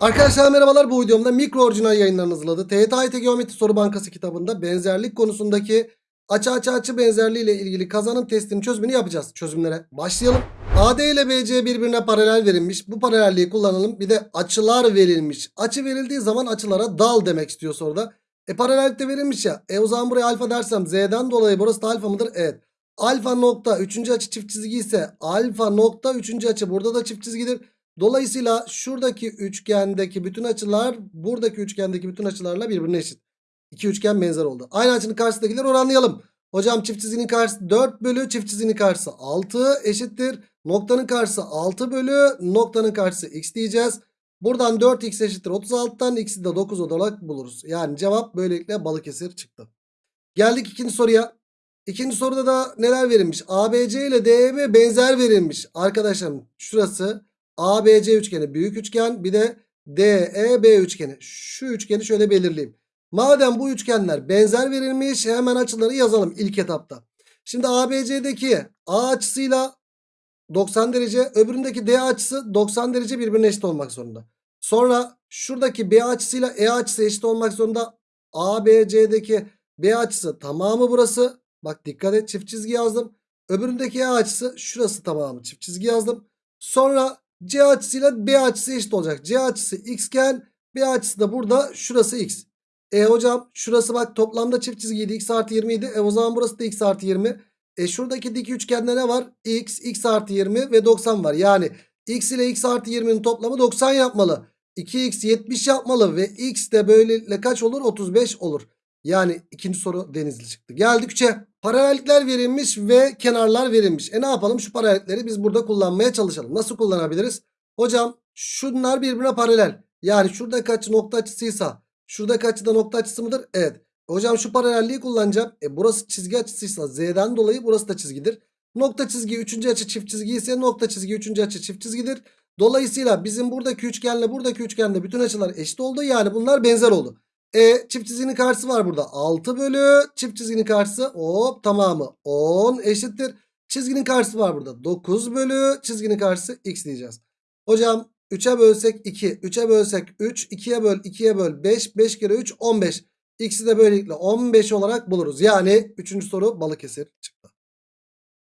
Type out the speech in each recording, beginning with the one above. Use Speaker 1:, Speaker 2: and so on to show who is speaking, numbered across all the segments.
Speaker 1: Arkadaşlar merhabalar bu videomda mikro orijinal yayınlarını hazırladı. TYT Geometri Soru Bankası kitabında benzerlik konusundaki açı açı açı benzerliği ile ilgili kazanım testinin çözümünü yapacağız. Çözümlere başlayalım. AD ile BC birbirine paralel verilmiş. Bu paralelliği kullanalım. Bir de açılar verilmiş. Açı verildiği zaman açılara dal demek istiyor soruda. E paralellikte verilmiş ya. E o zaman buraya alfa dersem Z'den dolayı burası da alfa mıdır? Evet. Alfa nokta 3. açı çift çizgi ise alfa nokta 3. açı burada da çift çizgidir. Dolayısıyla şuradaki üçgendeki bütün açılar buradaki üçgendeki bütün açılarla birbirine eşit. İki üçgen benzer oldu. Aynı açının karşısındakileri oranlayalım. Hocam çift çizginin karşısı 4 bölü çift çizginin karşısı 6 eşittir. Noktanın karşısı 6 bölü noktanın karşısı x diyeceğiz. Buradan 4x eşittir 36'dan x'i de 9 olarak buluruz. Yani cevap böylelikle Balıkesir çıktı. Geldik ikinci soruya. İkinci soruda da neler verilmiş? ABC ile DEB benzer verilmiş. Arkadaşlarım şurası ABC üçgeni büyük üçgen bir de DEB üçgeni. Şu üçgeni şöyle belirleyeyim. Madem bu üçgenler benzer verilmiş hemen açıları yazalım ilk etapta. Şimdi ABC'deki A açısıyla 90 derece öbüründeki D açısı 90 derece birbirine eşit olmak zorunda. Sonra şuradaki B açısıyla E açısı eşit olmak zorunda. ABC'deki B açısı tamamı burası. Bak dikkat et çift çizgi yazdım. Öbüründeki E açısı şurası tamamı çift çizgi yazdım. Sonra C açısıyla B açısı eşit olacak. C açısı x iken B açısı da burada şurası x. E hocam şurası bak toplamda çift çizgiydi. x artı 20 idi. E o zaman burası da x artı 20. E şuradaki dik üçgende ne var? x, x artı 20 ve 90 var. Yani x ile x artı 20'nin toplamı 90 yapmalı. 2x 70 yapmalı ve x de böylelikle kaç olur? 35 olur. Yani ikinci soru denizli çıktı. Geldik 3'e. Paralellikler verilmiş ve kenarlar verilmiş. E ne yapalım? Şu paralellikleri biz burada kullanmaya çalışalım. Nasıl kullanabiliriz? Hocam şunlar birbirine paralel. Yani şurada kaç nokta açısıysa şurada kaçı da nokta açısı mıdır? Evet. Hocam şu paralelliği kullanacağım. E burası çizgi açısıysa z'den dolayı burası da çizgidir. Nokta çizgi 3. açı çift çizgi ise nokta çizgi 3. açı çift çizgidir. Dolayısıyla bizim buradaki üçgenle buradaki üçgende bütün açılar eşit oldu. Yani bunlar benzer oldu. E çift çizginin karşısı var burada. 6 bölü çift çizginin karşısı hop tamamı 10 eşittir. Çizginin karşısı var burada. 9 bölü çizginin karşısı x diyeceğiz. Hocam 3'e bölsek 2. 3'e bölsek 3. 2'ye böl 2'ye böl 5. 5 kere 3 15. X'i de böylelikle 15 olarak buluruz. Yani 3. soru Balıkesir çıktı.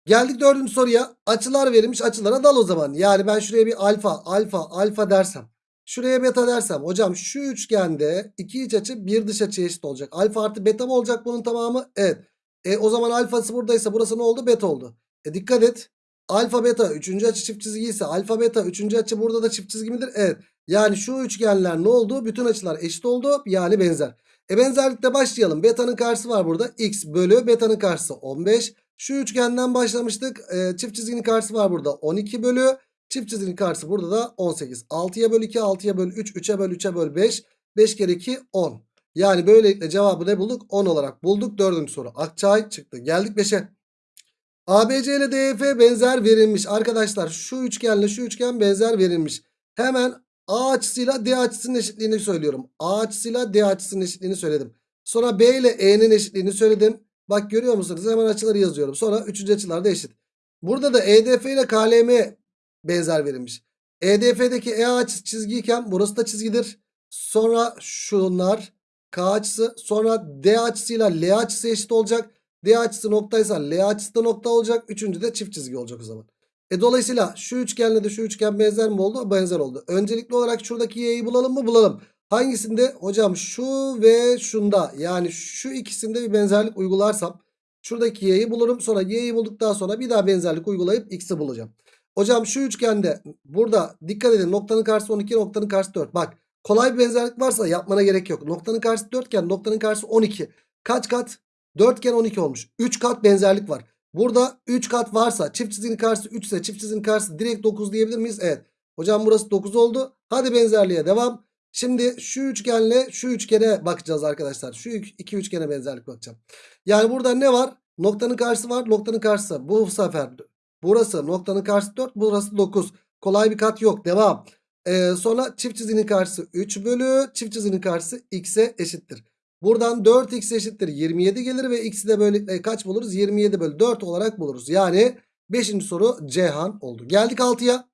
Speaker 1: Geldik 4. soruya. Açılar verilmiş açılara dal o zaman. Yani ben şuraya bir alfa alfa alfa dersem. Şuraya beta dersem hocam şu üçgende iki iç açı bir dış açı eşit olacak. Alfa artı beta mı olacak bunun tamamı? Evet. E o zaman alfası buradaysa burası ne oldu? Beta oldu. E dikkat et. Alfa beta üçüncü açı çift çizgi ise alfa beta üçüncü açı burada da çift çizgi midir? Evet. Yani şu üçgenler ne oldu? Bütün açılar eşit oldu. Yani benzer. E benzerlikte başlayalım. Beta'nın karşısı var burada. X bölü beta'nın karşısı 15. Şu üçgenden başlamıştık. E, çift çizginin karşısı var burada. 12 bölü Çift çizginin karşısı burada da 18. 6'ya böl 2, 6'ya böl 3, 3'e böl 3'e böl 5. 5 kere 2 10. Yani böylelikle cevabı ne bulduk? 10 olarak bulduk. Dördüncü soru. Akçay çıktı. Geldik 5'e. ABC ile DF benzer verilmiş. Arkadaşlar şu üçgenle şu üçgen benzer verilmiş. Hemen A açısıyla D açısının eşitliğini söylüyorum. A açısıyla D açısının eşitliğini söyledim. Sonra B ile E'nin eşitliğini söyledim. Bak görüyor musunuz? Hemen açıları yazıyorum. Sonra üçüncü açılar da eşit. Burada da EDF ile KLM benzer verilmiş. EDF'deki E açısı çizgiyken burası da çizgidir. Sonra şunlar K açısı sonra D açısıyla L açısı eşit olacak. D açısı noktaysa L açısı da nokta olacak. Üçüncü de çift çizgi olacak o zaman. E dolayısıyla şu üçgenle de şu üçgen benzer mi oldu? Benzer oldu. Öncelikli olarak şuradaki y'yi bulalım mı? Bulalım. Hangisinde? Hocam şu ve şunda yani şu ikisinde bir benzerlik uygularsam şuradaki y'yi bulurum. Sonra y'yi bulduktan sonra bir daha benzerlik uygulayıp x'i bulacağım. Hocam şu üçgende burada dikkat edin noktanın karşısı 12 noktanın karşısı 4. Bak kolay bir benzerlik varsa yapmana gerek yok. Noktanın karşısı 4 iken noktanın karşısı 12. Kaç kat? 4 iken 12 olmuş. 3 kat benzerlik var. Burada 3 kat varsa çift çizginin karşısı 3 ise çift çizginin karşısı direkt 9 diyebilir miyiz? Evet. Hocam burası 9 oldu. Hadi benzerliğe devam. Şimdi şu üçgenle şu üçgene bakacağız arkadaşlar. Şu iki üçgene benzerlik bakacağım. Yani burada ne var? Noktanın karşısı var. Noktanın karşısı. Bu sefer Burası noktanın karşısı 4. Burası 9. Kolay bir kat yok. Devam. Ee, sonra çift çizginin karşısı 3 bölü çift çizginin karşısı x'e eşittir. Buradan 4x eşittir 27 gelir ve x'i de böyle e, kaç buluruz? 27 bölü 4 olarak buluruz. Yani 5. soru Cihan oldu. Geldik 6'ya.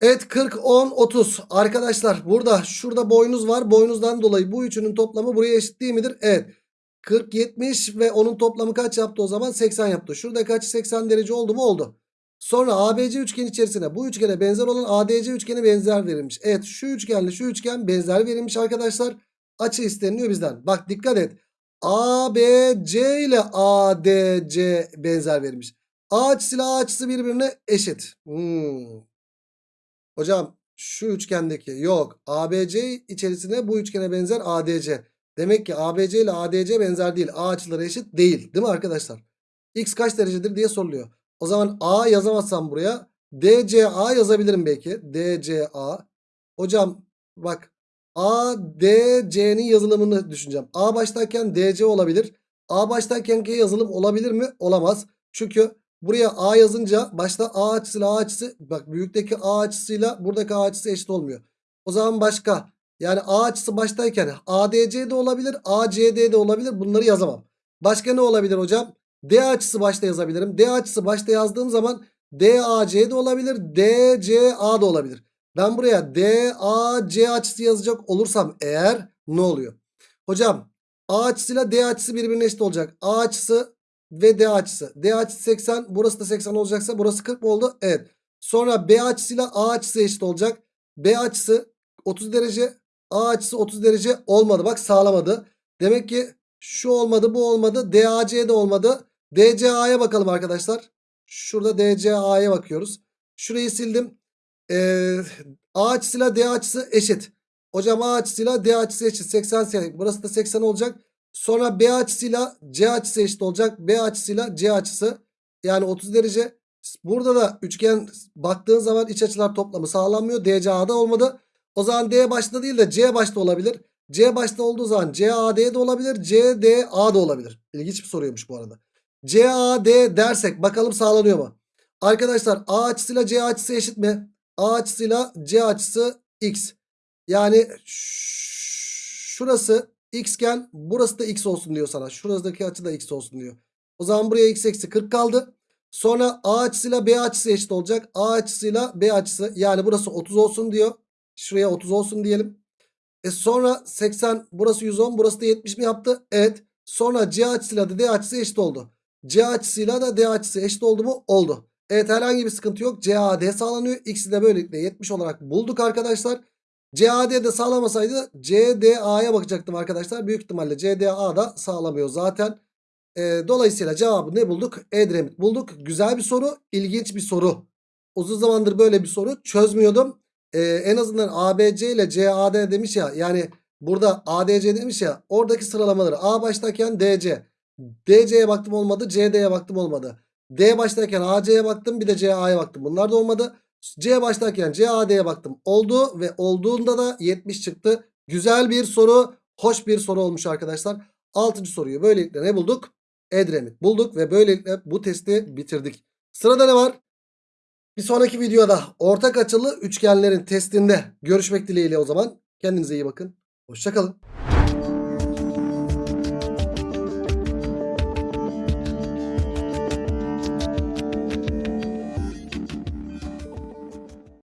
Speaker 1: Evet 40, 10, 30. Arkadaşlar burada şurada boynuz var. Boynuzdan dolayı bu üçünün toplamı buraya eşit değil midir? Evet. 40, 70 ve onun toplamı kaç yaptı o zaman? 80 yaptı. Şurada kaç 80 derece oldu mu? Oldu. Sonra ABC üçgen içerisine bu üçgene benzer olan ADC üçgeni benzer verilmiş. Evet şu üçgenle şu üçgen benzer verilmiş arkadaşlar. Açı isteniliyor bizden. Bak dikkat et. ABC ile ADC benzer verilmiş. A açısıyla A açısı birbirine eşit. Hmm. Hocam şu üçgendeki yok. ABC içerisine bu üçgene benzer ADC. Demek ki ABC ile ADC benzer değil. A açıları eşit değil. Değil mi arkadaşlar? X kaç derecedir diye soruluyor. O zaman A yazamazsam buraya DCA yazabilirim belki. DCA. Hocam bak ADC'nin yazılımını düşüneceğim. A baştayken DC olabilir. A baştayken G yazılım olabilir mi? Olamaz. Çünkü buraya A yazınca başta A açısıyla A açısı bak büyükteki A açısıyla buradaki A açısı eşit olmuyor. O zaman başka yani A açısı baştayken ADC de olabilir ACD de olabilir bunları yazamam. Başka ne olabilir hocam? D açısı başta yazabilirim. D açısı başta yazdığım zaman DAC de olabilir DCA da olabilir. Ben buraya DAC açısı yazacak olursam eğer ne oluyor? Hocam A açısıyla D açısı birbirine eşit olacak. A açısı ve D açısı. D açısı 80 burası da 80 olacaksa burası 40 mı oldu? Evet. Sonra B açısıyla A açısı eşit olacak. B açısı 30 derece A açısı 30 derece olmadı. Bak sağlamadı. Demek ki şu olmadı bu olmadı. DAC de olmadı. DCA'ya bakalım arkadaşlar. Şurada DCA'ya bakıyoruz. Şurayı sildim. Ee, A açısıyla D açısı eşit. Hocam A açısıyla D açısı eşit. 80 80. Burası da 80 olacak. Sonra B açısıyla C açısı eşit olacak. B açısıyla C açısı. Yani 30 derece. Burada da üçgen baktığın zaman iç açılar toplamı sağlanmıyor. DCA'da olmadı. O zaman D başta değil de C başta olabilir. C başta olduğu zaman CAD de olabilir. CDA da olabilir. İlginç bir soruymuş bu arada. CAD dersek bakalım sağlanıyor mu? Arkadaşlar A açısıyla C açısı eşit mi? A açısıyla C açısı X. Yani şurası X iken burası da X olsun diyor sana. Şuradaki açı da X olsun diyor. O zaman buraya X eksi 40 kaldı. Sonra A açısıyla B açısı eşit olacak. A açısıyla B açısı yani burası 30 olsun diyor. Şuraya 30 olsun diyelim. E sonra 80 burası 110 burası da 70 mi yaptı? Evet. Sonra C açısıyla da D açısı eşit oldu. C açısıyla da D açısı eşit oldu mu? Oldu. Evet herhangi bir sıkıntı yok. CAD sağlanıyor. X'i de böylelikle 70 olarak bulduk arkadaşlar. CAD de sağlamasaydı CDA'ya bakacaktım arkadaşlar. Büyük ihtimalle CDA da sağlamıyor zaten. E, dolayısıyla cevabı ne bulduk? Edremit bulduk. Güzel bir soru. ilginç bir soru. Uzun zamandır böyle bir soru çözmüyordum. E, en azından ABC ile CAD demiş ya. Yani burada ADC demiş ya. Oradaki sıralamaları A baştayken DC. DC'ye baktım olmadı. CD'ye baktım olmadı. D baştayken AC'ye baktım bir de CA'ya baktım. Bunlar da olmadı. C baştayken CAD'ye baktım. Oldu ve olduğunda da 70 çıktı. Güzel bir soru. Hoş bir soru olmuş arkadaşlar. 6. soruyu böylelikle ne bulduk? Edremit bulduk ve böylelikle bu testi bitirdik. Sırada ne var? Bir sonraki videoda ortak açılı üçgenlerin testinde görüşmek dileğiyle o zaman. Kendinize iyi bakın. Hoşçakalın.